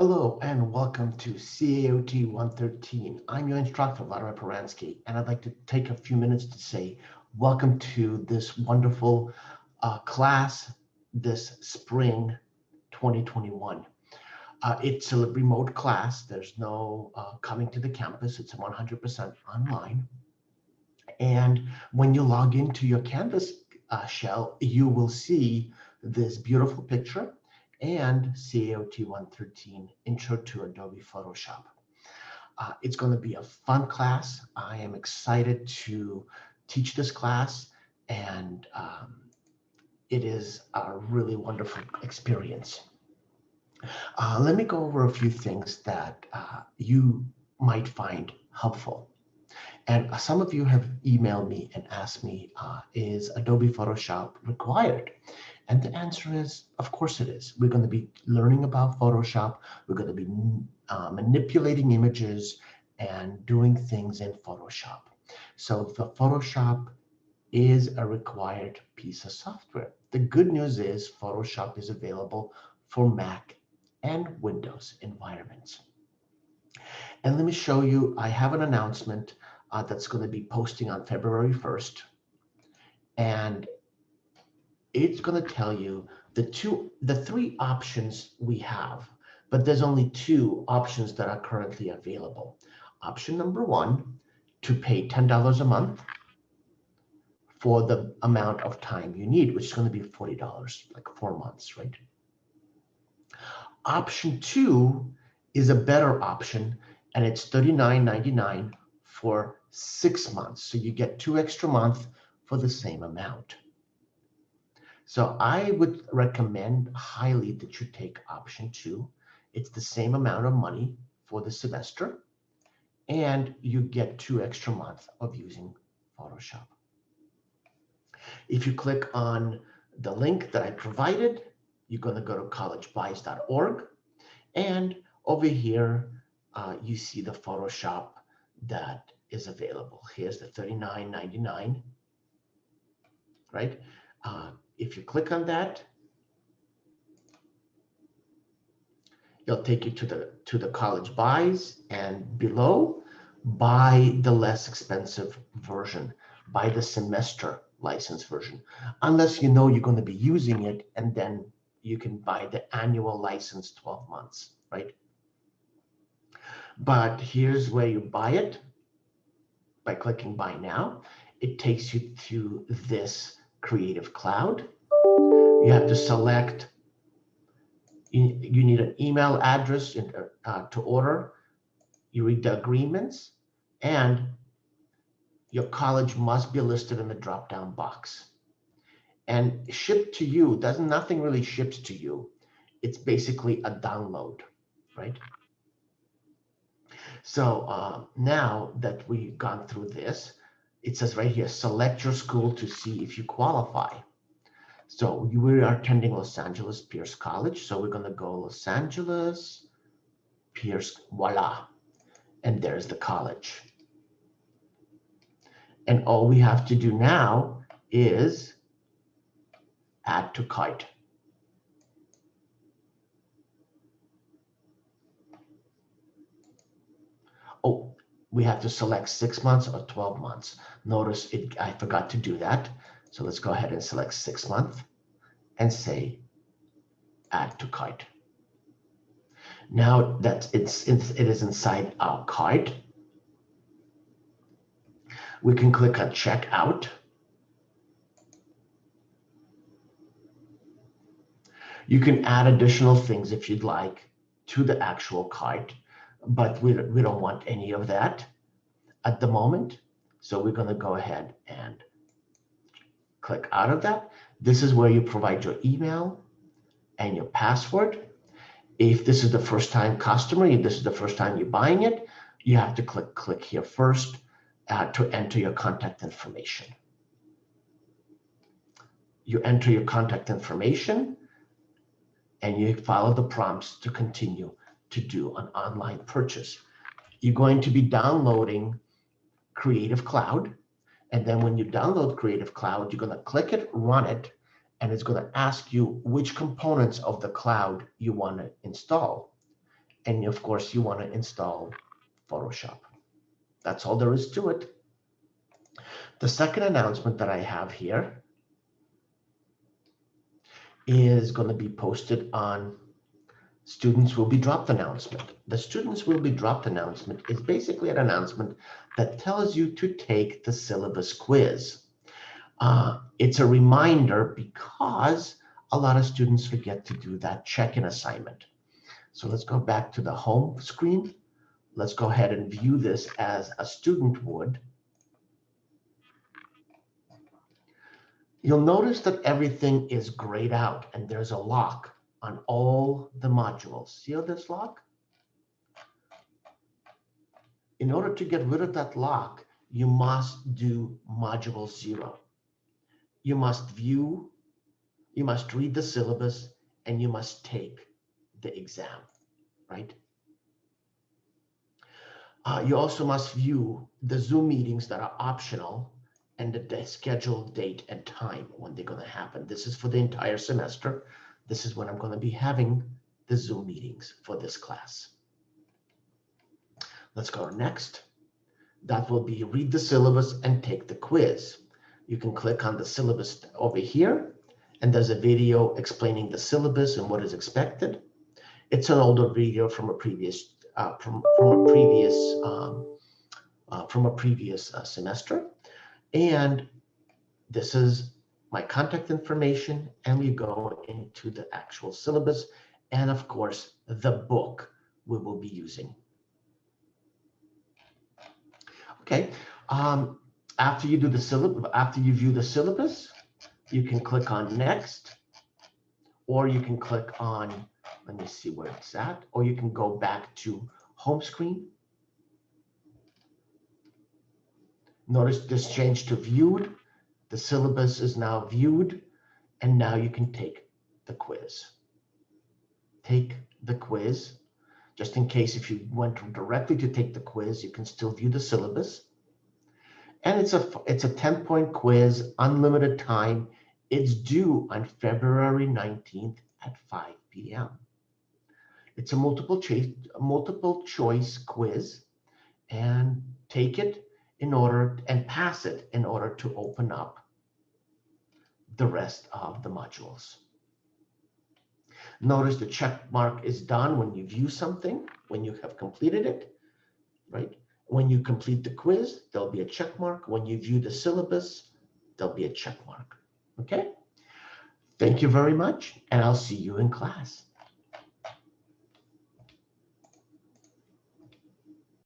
Hello and welcome to CAOT 113. I'm your instructor, Vladimir Peransky, and I'd like to take a few minutes to say welcome to this wonderful uh, class this spring 2021. Uh, it's a remote class. There's no uh, coming to the campus. It's 100% online. And when you log into your Canvas uh, shell, you will see this beautiful picture and CAOT 113 Intro to Adobe Photoshop. Uh, it's going to be a fun class. I am excited to teach this class and um, it is a really wonderful experience. Uh, let me go over a few things that uh, you might find helpful. And some of you have emailed me and asked me, uh, is Adobe Photoshop required? And the answer is, of course it is. We're going to be learning about Photoshop. We're going to be uh, manipulating images and doing things in Photoshop. So the Photoshop is a required piece of software. The good news is Photoshop is available for Mac and Windows environments. And let me show you, I have an announcement uh, that's going to be posting on February 1st. And it's going to tell you the two, the three options we have, but there's only two options that are currently available. Option number one, to pay $10 a month for the amount of time you need, which is going to be $40, like four months, right? Option two is a better option, and it's $39.99 for six months. So you get two extra months for the same amount. So I would recommend highly that you take option two. It's the same amount of money for the semester, and you get two extra months of using Photoshop. If you click on the link that I provided, you're going to go to collegebuys.org. And over here, uh, you see the Photoshop that is available. Here's the $39.99, right? Uh, if you click on that, it'll take you to the to the college buys and below buy the less expensive version buy the semester license version. Unless you know you're going to be using it and then you can buy the annual license 12 months right? But here's where you buy it. By clicking buy now it takes you to this Creative Cloud. You have to select, you, need an email address in, uh, to order. You read the agreements and your college must be listed in the drop-down box. And shipped to you, doesn't nothing really ships to you. It's basically a download, right? So uh, now that we've gone through this, it says right here, select your school to see if you qualify. So we are attending Los Angeles Pierce College. So we're going to go Los Angeles Pierce, voila. And there's the college. And all we have to do now is add to cart. We have to select six months or 12 months. Notice it, I forgot to do that. So let's go ahead and select six months and say add to cart. Now that it's, it's it is inside our cart, we can click on checkout. You can add additional things if you'd like to the actual cart but we, we don't want any of that at the moment. So we're going to go ahead and click out of that. This is where you provide your email and your password. If this is the first time customer, if this is the first time you're buying it, you have to click click here first uh, to enter your contact information. You enter your contact information and you follow the prompts to continue to do an online purchase. You're going to be downloading Creative Cloud. And then when you download Creative Cloud, you're going to click it, run it, and it's going to ask you which components of the cloud you want to install. And of course, you want to install Photoshop. That's all there is to it. The second announcement that I have here is going to be posted on students will be dropped announcement. The students will be dropped announcement is basically an announcement that tells you to take the syllabus quiz. Uh, it's a reminder because a lot of students forget to do that check-in assignment. So let's go back to the home screen. Let's go ahead and view this as a student would. You'll notice that everything is grayed out and there's a lock on all the modules. See this lock? In order to get rid of that lock, you must do module zero. You must view, you must read the syllabus, and you must take the exam, right? Uh, you also must view the Zoom meetings that are optional and the scheduled date and time when they're going to happen. This is for the entire semester. This is when I'm going to be having the Zoom meetings for this class. Let's go next. That will be read the syllabus and take the quiz. You can click on the syllabus over here, and there's a video explaining the syllabus and what is expected. It's an older video from a previous uh, from from a previous um, uh, from a previous uh, semester, and this is my contact information, and we go into the actual syllabus, and of course, the book we will be using. Okay, um, after you do the syllabus, after you view the syllabus, you can click on next, or you can click on, let me see where it's at, or you can go back to home screen. Notice this change to viewed. The syllabus is now viewed, and now you can take the quiz. Take the quiz. Just in case if you went directly to take the quiz, you can still view the syllabus. And it's a it's a 10 point quiz, unlimited time. It's due on February 19th at 5 p.m. It's a multiple choice multiple choice quiz and take it in order and pass it in order to open up the rest of the modules. Notice the check mark is done when you view something, when you have completed it, right? When you complete the quiz, there'll be a check mark. When you view the syllabus, there'll be a check mark, okay? Thank you very much, and I'll see you in class.